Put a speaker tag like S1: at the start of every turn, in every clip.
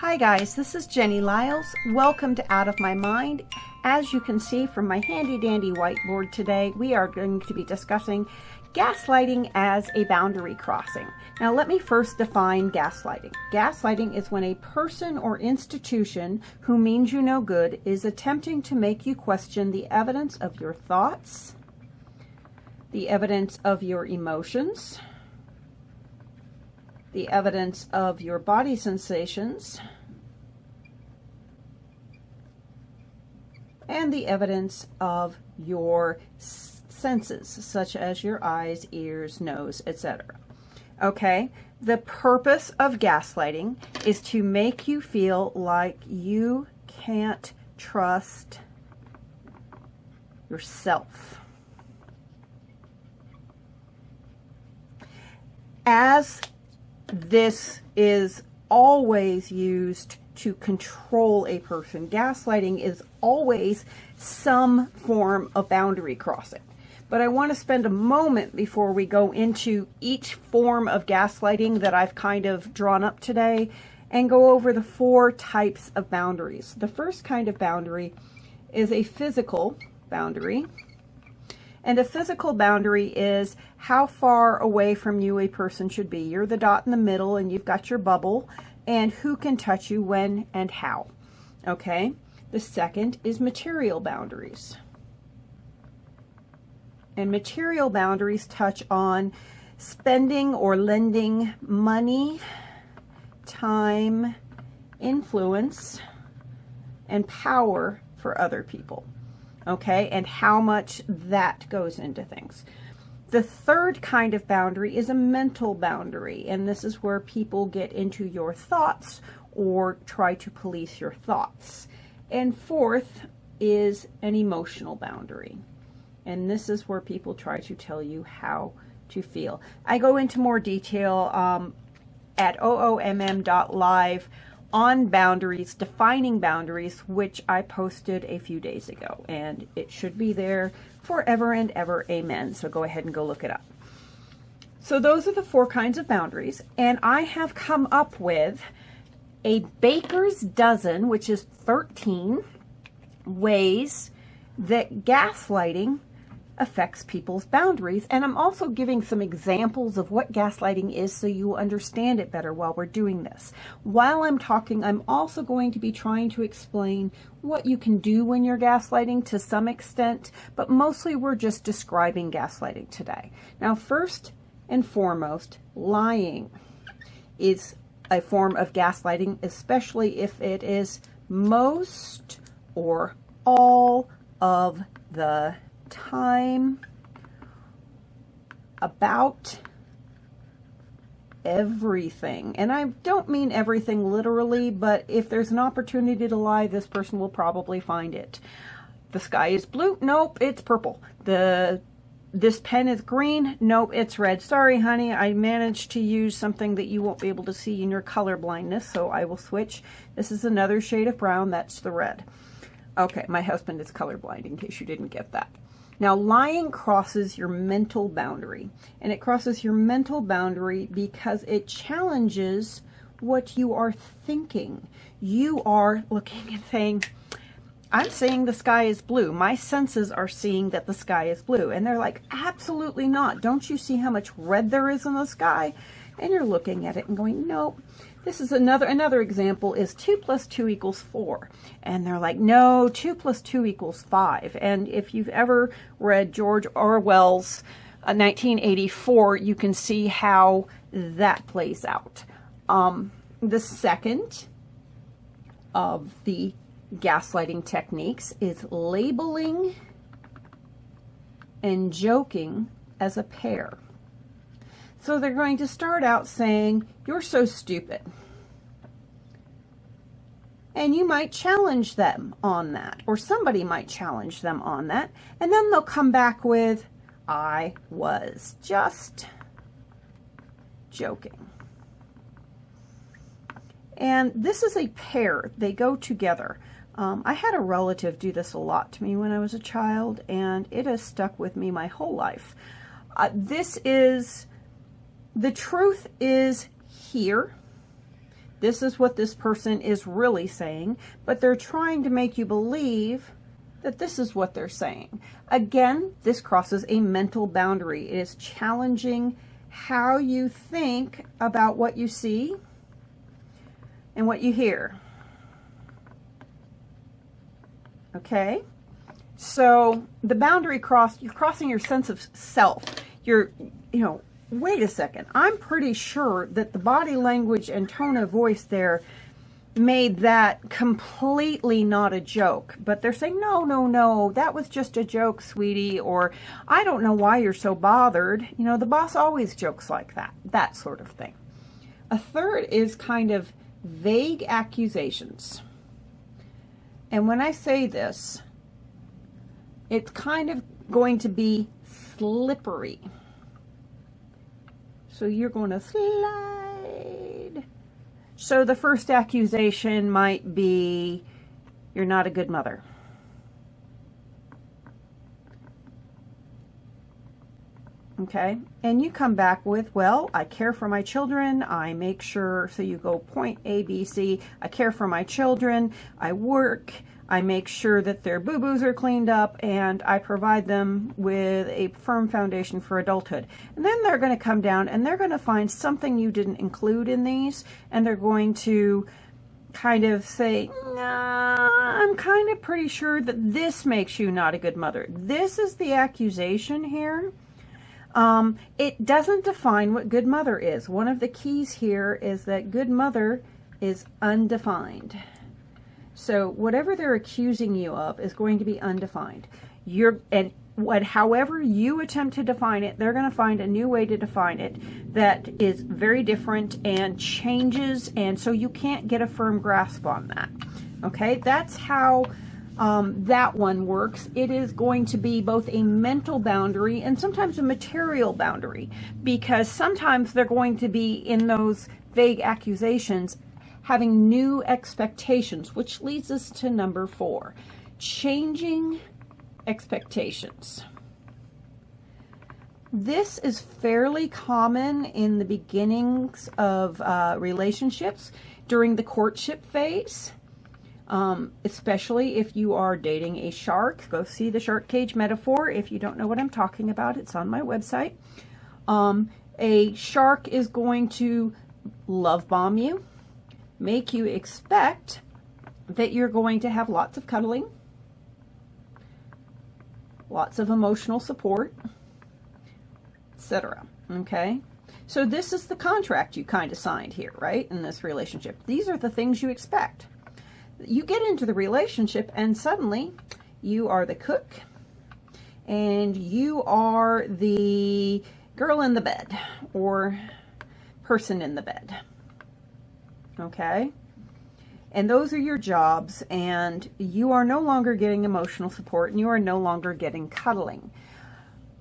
S1: Hi guys, this is Jenny Liles. Welcome to Out of My Mind. As you can see from my handy dandy whiteboard today, we are going to be discussing gaslighting as a boundary crossing. Now let me first define gaslighting. Gaslighting is when a person or institution who means you no good is attempting to make you question the evidence of your thoughts, the evidence of your emotions, the evidence of your body sensations, and the evidence of your senses, such as your eyes, ears, nose, etc. Okay, the purpose of gaslighting is to make you feel like you can't trust yourself. As this is always used to control a person. Gaslighting is always some form of boundary crossing. But I want to spend a moment before we go into each form of gaslighting that I've kind of drawn up today and go over the four types of boundaries. The first kind of boundary is a physical boundary. And a physical boundary is how far away from you a person should be. You're the dot in the middle and you've got your bubble and who can touch you when and how. Okay. The second is material boundaries. And material boundaries touch on spending or lending money, time, influence, and power for other people okay, and how much that goes into things. The third kind of boundary is a mental boundary, and this is where people get into your thoughts or try to police your thoughts. And fourth is an emotional boundary, and this is where people try to tell you how to feel. I go into more detail um, at oomm.live on boundaries, defining boundaries, which I posted a few days ago. And it should be there forever and ever. Amen. So go ahead and go look it up. So those are the four kinds of boundaries. And I have come up with a baker's dozen, which is 13 ways that gaslighting affects people's boundaries. And I'm also giving some examples of what gaslighting is so you will understand it better while we're doing this. While I'm talking, I'm also going to be trying to explain what you can do when you're gaslighting to some extent, but mostly we're just describing gaslighting today. Now, first and foremost, lying is a form of gaslighting, especially if it is most or all of the time about everything. And I don't mean everything literally, but if there's an opportunity to lie, this person will probably find it. The sky is blue. Nope, it's purple. The this pen is green. Nope, it's red. Sorry, honey. I managed to use something that you won't be able to see in your color blindness, so I will switch. This is another shade of brown. That's the red. Okay, my husband is colorblind, in case you didn't get that. Now, lying crosses your mental boundary, and it crosses your mental boundary because it challenges what you are thinking. You are looking and saying, I'm saying the sky is blue. My senses are seeing that the sky is blue. And they're like, absolutely not. Don't you see how much red there is in the sky? And you're looking at it and going, nope. This is another another example is 2 plus 2 equals 4. And they're like, no, 2 plus 2 equals 5. And if you've ever read George Orwell's uh, 1984, you can see how that plays out. Um, the second of the gaslighting techniques is labeling and joking as a pair. So they're going to start out saying, you're so stupid. And you might challenge them on that, or somebody might challenge them on that. And then they'll come back with, I was just joking. And this is a pair. They go together. Um, I had a relative do this a lot to me when I was a child, and it has stuck with me my whole life. Uh, this is the truth is here. This is what this person is really saying, but they're trying to make you believe that this is what they're saying. Again, this crosses a mental boundary. It is challenging how you think about what you see and what you hear. Okay? So the boundary cross, you're crossing your sense of self. You're, you know, wait a second. I'm pretty sure that the body language and tone of voice there made that completely not a joke. But they're saying, no, no, no, that was just a joke, sweetie. Or I don't know why you're so bothered. You know, the boss always jokes like that, that sort of thing. A third is kind of vague accusations. And when I say this, it's kind of going to be slippery. So you're going to slide. So the first accusation might be, you're not a good mother. Okay, and you come back with, well, I care for my children. I make sure, so you go point A, B, C. I care for my children. I work. I make sure that their boo-boos are cleaned up and I provide them with a firm foundation for adulthood. And then they're going to come down and they're going to find something you didn't include in these and they're going to kind of say, nah, I'm kind of pretty sure that this makes you not a good mother. This is the accusation here. Um, it doesn't define what good mother is. One of the keys here is that good mother is undefined. So whatever they're accusing you of is going to be undefined. You're and what however you attempt to define it, they're going to find a new way to define it that is very different and changes and so you can't get a firm grasp on that. Okay? That's how um, that one works. It is going to be both a mental boundary and sometimes a material boundary because sometimes they're going to be in those vague accusations having new expectations, which leads us to number four, changing expectations. This is fairly common in the beginnings of uh, relationships during the courtship phase, um, especially if you are dating a shark. Go see the shark cage metaphor. If you don't know what I'm talking about, it's on my website. Um, a shark is going to love bomb you make you expect that you're going to have lots of cuddling, lots of emotional support, etc. Okay? So this is the contract you kind of signed here, right, in this relationship. These are the things you expect. You get into the relationship and suddenly you are the cook and you are the girl in the bed or person in the bed okay? And those are your jobs, and you are no longer getting emotional support, and you are no longer getting cuddling.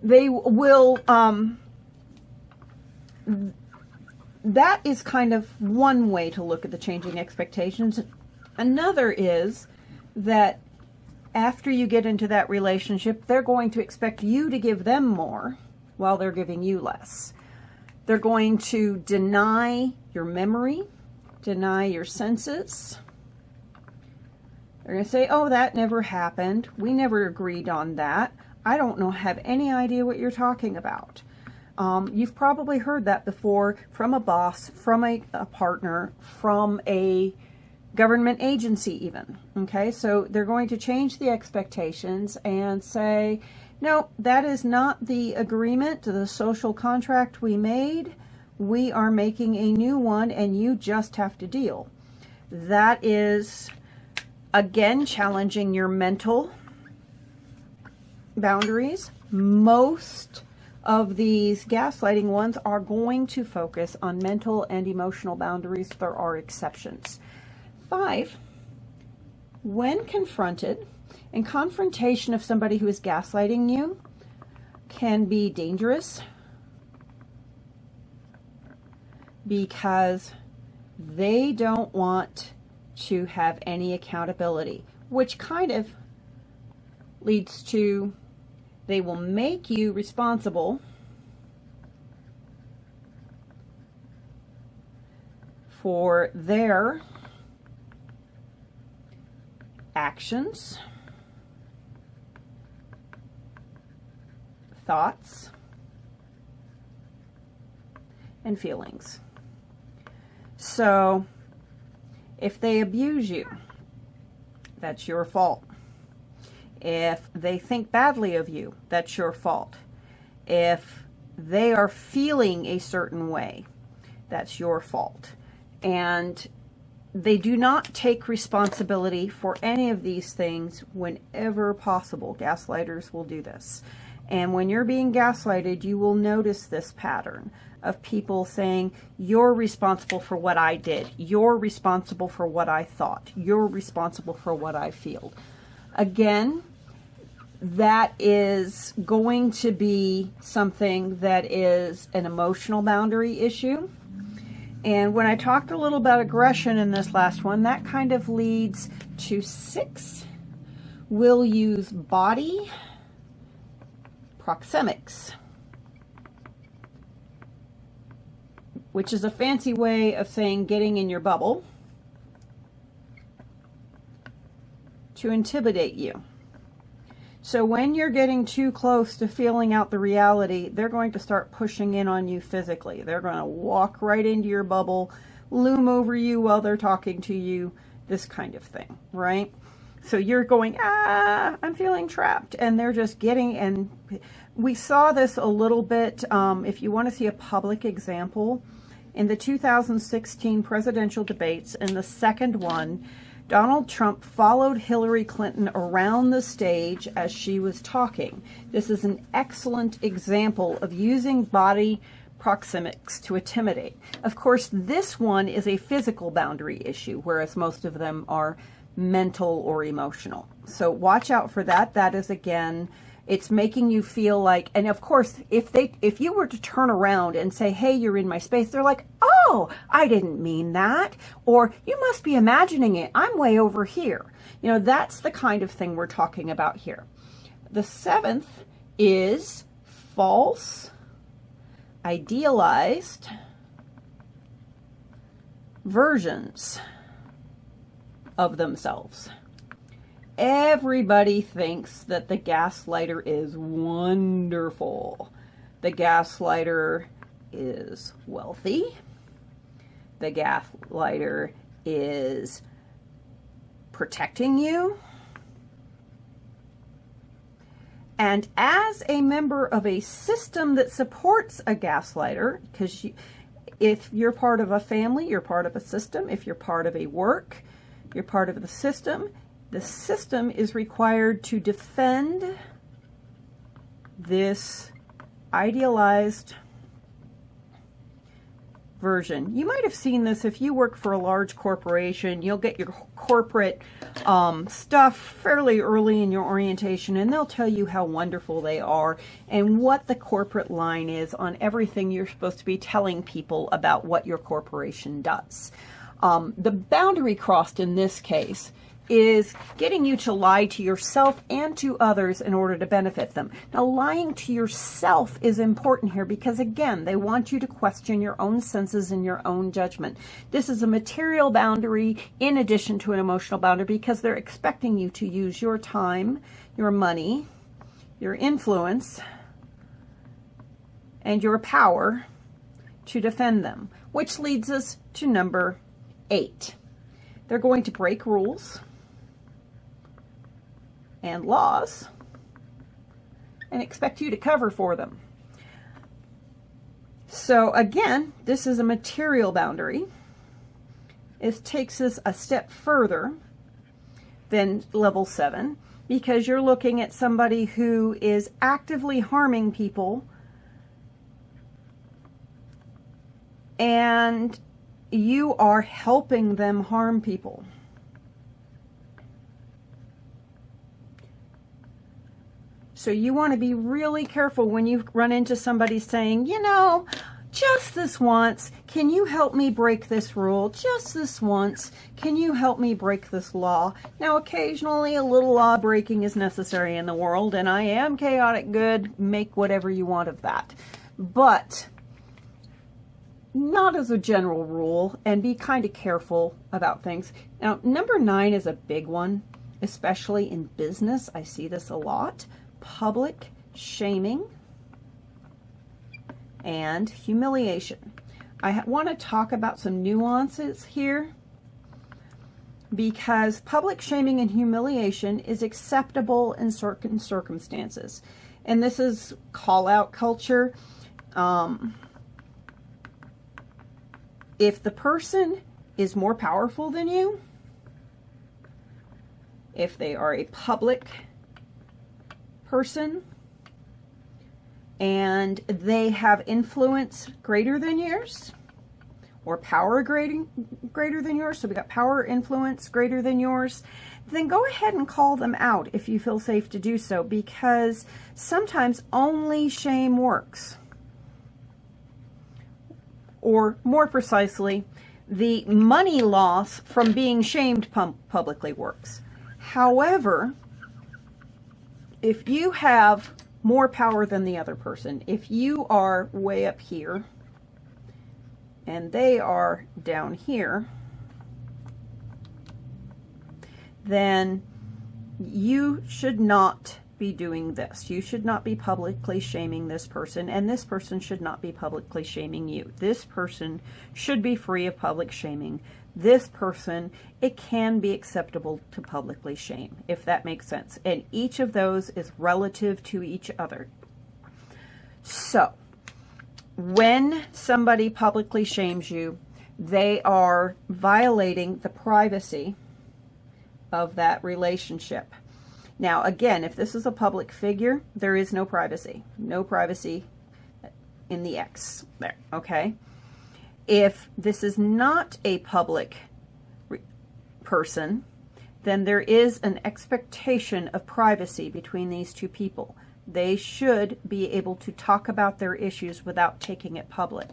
S1: They will, um, that is kind of one way to look at the changing expectations. Another is that after you get into that relationship, they're going to expect you to give them more while they're giving you less. They're going to deny your memory deny your senses. They're going to say, oh, that never happened. We never agreed on that. I don't know, have any idea what you're talking about. Um, you've probably heard that before from a boss, from a, a partner, from a government agency even. Okay, so they're going to change the expectations and say, no, that is not the agreement, the social contract we made we are making a new one and you just have to deal. That is, again, challenging your mental boundaries. Most of these gaslighting ones are going to focus on mental and emotional boundaries. There are exceptions. Five, when confronted, and confrontation of somebody who is gaslighting you can be dangerous, because they don't want to have any accountability, which kind of leads to they will make you responsible for their actions, thoughts, and feelings. So, if they abuse you, that's your fault. If they think badly of you, that's your fault. If they are feeling a certain way, that's your fault. And they do not take responsibility for any of these things whenever possible. Gaslighters will do this. And when you're being gaslighted, you will notice this pattern of people saying, you're responsible for what I did. You're responsible for what I thought. You're responsible for what I feel. Again, that is going to be something that is an emotional boundary issue. And when I talked a little about aggression in this last one, that kind of leads to six. We'll use body proxemics, which is a fancy way of saying getting in your bubble to intimidate you. So when you're getting too close to feeling out the reality, they're going to start pushing in on you physically. They're going to walk right into your bubble, loom over you while they're talking to you, this kind of thing, right? So you're going, ah, I'm feeling trapped. And they're just getting, and we saw this a little bit, um, if you want to see a public example, in the 2016 presidential debates, in the second one, Donald Trump followed Hillary Clinton around the stage as she was talking. This is an excellent example of using body proxemics to intimidate. Of course, this one is a physical boundary issue, whereas most of them are mental or emotional. So watch out for that. That is, again, it's making you feel like, and of course, if they, if you were to turn around and say, hey, you're in my space, they're like, oh, I didn't mean that. Or you must be imagining it. I'm way over here. You know, that's the kind of thing we're talking about here. The seventh is false, idealized versions of themselves. Everybody thinks that the gaslighter is wonderful. The gaslighter is wealthy. The gaslighter is protecting you. And as a member of a system that supports a gaslighter, because you, if you're part of a family, you're part of a system. If you're part of a work, you're part of the system. The system is required to defend this idealized version. You might have seen this if you work for a large corporation. You'll get your corporate um, stuff fairly early in your orientation, and they'll tell you how wonderful they are and what the corporate line is on everything you're supposed to be telling people about what your corporation does. Um, the boundary crossed in this case is getting you to lie to yourself and to others in order to benefit them. Now, lying to yourself is important here because, again, they want you to question your own senses and your own judgment. This is a material boundary in addition to an emotional boundary because they're expecting you to use your time, your money, your influence, and your power to defend them, which leads us to number eight. They're going to break rules and laws and expect you to cover for them. So again, this is a material boundary. It takes us a step further than level seven because you're looking at somebody who is actively harming people and you are helping them harm people. So you want to be really careful when you run into somebody saying, you know, just this once, can you help me break this rule? Just this once, can you help me break this law? Now, occasionally a little law breaking is necessary in the world, and I am chaotic good. Make whatever you want of that. But not as a general rule, and be kind of careful about things. Now, number nine is a big one, especially in business. I see this a lot. Public shaming and humiliation. I want to talk about some nuances here because public shaming and humiliation is acceptable in certain circumstances. And this is call out culture. Um, if the person is more powerful than you, if they are a public person and they have influence greater than yours or power greater, greater than yours, so we got power influence greater than yours, then go ahead and call them out if you feel safe to do so because sometimes only shame works or more precisely, the money loss from being shamed publicly works. However, if you have more power than the other person, if you are way up here and they are down here, then you should not be doing this. You should not be publicly shaming this person, and this person should not be publicly shaming you. This person should be free of public shaming. This person, it can be acceptable to publicly shame, if that makes sense. And each of those is relative to each other. So, when somebody publicly shames you, they are violating the privacy of that relationship. Now, again, if this is a public figure, there is no privacy. No privacy in the X there, okay? If this is not a public person, then there is an expectation of privacy between these two people. They should be able to talk about their issues without taking it public.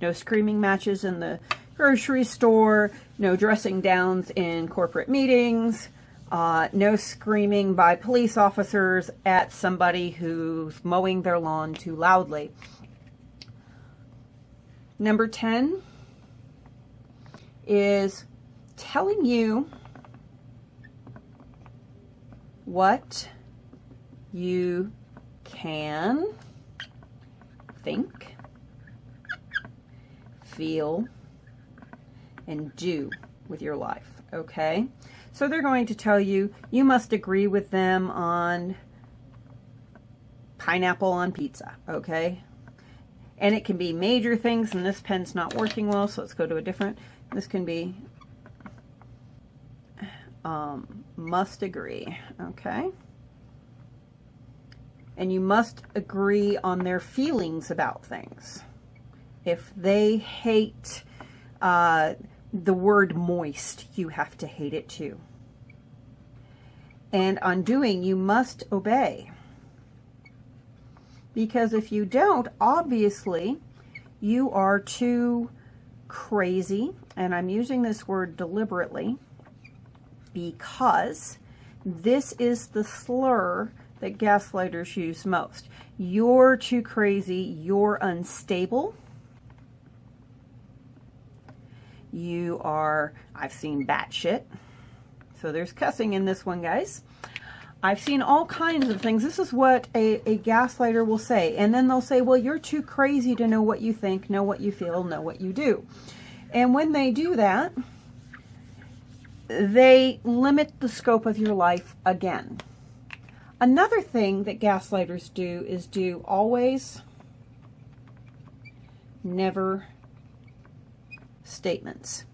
S1: No screaming matches in the grocery store, no dressing downs in corporate meetings, uh, no screaming by police officers at somebody who's mowing their lawn too loudly. Number 10 is telling you what you can think, feel, and do with your life, okay? So they're going to tell you, you must agree with them on pineapple on pizza, okay? And it can be major things, and this pen's not working well, so let's go to a different. This can be um, must agree, okay? And you must agree on their feelings about things. If they hate uh, the word moist, you have to hate it too. And on doing, you must obey. Because if you don't, obviously, you are too crazy, and I'm using this word deliberately because this is the slur that gaslighters use most. You're too crazy, you're unstable, you are, I've seen batshit. So there's cussing in this one, guys. I've seen all kinds of things. This is what a, a gaslighter will say. And then they'll say, well, you're too crazy to know what you think, know what you feel, know what you do. And when they do that, they limit the scope of your life again. Another thing that gaslighters do is do always, never, statements.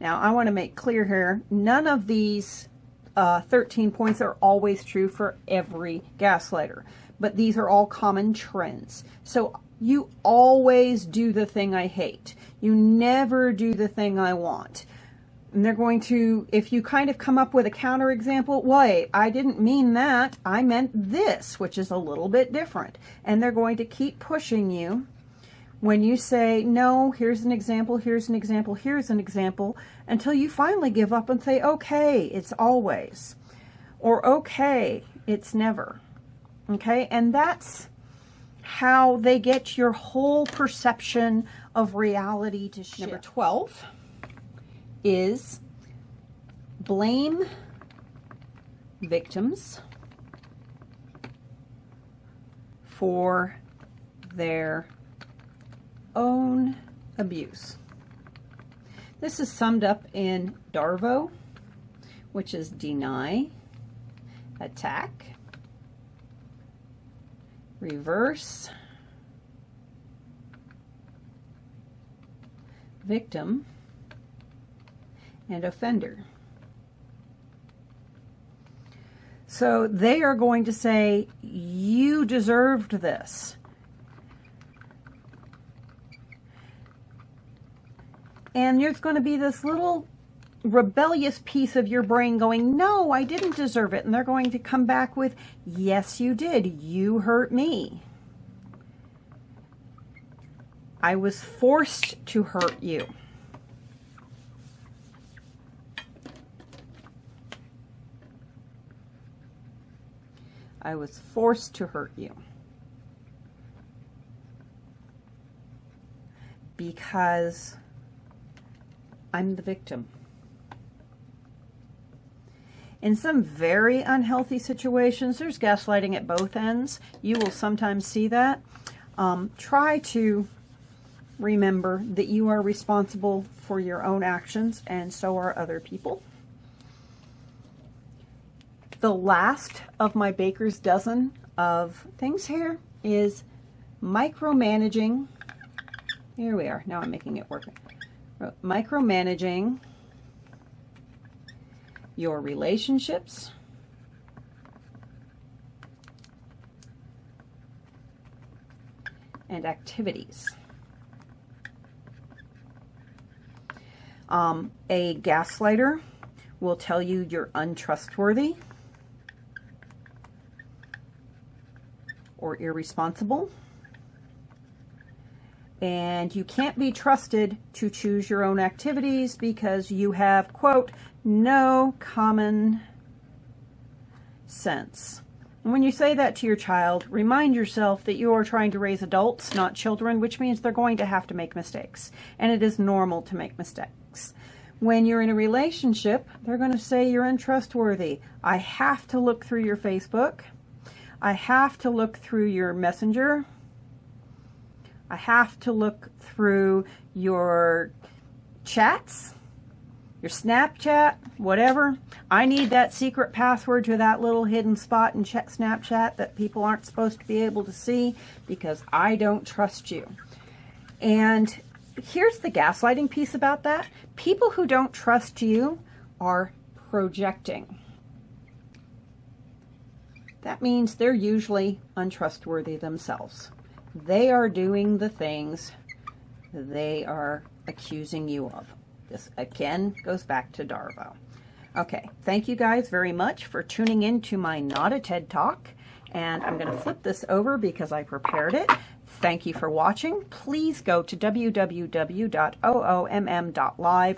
S1: Now, I want to make clear here, none of these uh, 13 points are always true for every gaslighter, but these are all common trends. So you always do the thing I hate. You never do the thing I want. And they're going to, if you kind of come up with a counterexample, wait, I didn't mean that. I meant this, which is a little bit different. And they're going to keep pushing you when you say, no, here's an example, here's an example, here's an example, until you finally give up and say, okay, it's always, or okay, it's never. Okay, and that's how they get your whole perception of reality to shift. Number 12 is blame victims for their own abuse. This is summed up in DARVO, which is deny, attack, reverse, victim, and offender. So they are going to say, you deserved this. And there's going to be this little rebellious piece of your brain going, no, I didn't deserve it. And they're going to come back with, yes, you did. You hurt me. I was forced to hurt you. I was forced to hurt you. Because I'm the victim. In some very unhealthy situations, there's gaslighting at both ends. You will sometimes see that. Um, try to remember that you are responsible for your own actions and so are other people. The last of my baker's dozen of things here is micromanaging. Here we are. Now I'm making it work. Micromanaging your relationships, and activities. Um, a gaslighter will tell you you're untrustworthy or irresponsible. And you can't be trusted to choose your own activities because you have, quote, no common sense. And when you say that to your child, remind yourself that you are trying to raise adults, not children, which means they're going to have to make mistakes. And it is normal to make mistakes. When you're in a relationship, they're going to say you're untrustworthy. I have to look through your Facebook. I have to look through your messenger. I have to look through your chats, your Snapchat, whatever. I need that secret password to that little hidden spot in check Snapchat that people aren't supposed to be able to see because I don't trust you. And here's the gaslighting piece about that. People who don't trust you are projecting. That means they're usually untrustworthy themselves. They are doing the things they are accusing you of. This again goes back to Darvo. Okay, thank you guys very much for tuning in to my Not a TED Talk. And I'm going to flip this over because I prepared it. Thank you for watching. Please go to www.oomm.live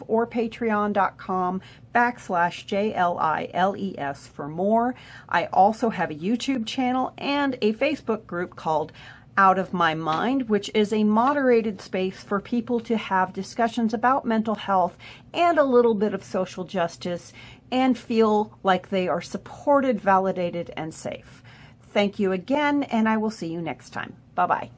S1: or patreon.com backslash J-L-I-L-E-S for more. I also have a YouTube channel and a Facebook group called Out of My Mind, which is a moderated space for people to have discussions about mental health and a little bit of social justice and feel like they are supported, validated, and safe. Thank you again, and I will see you next time. Bye-bye.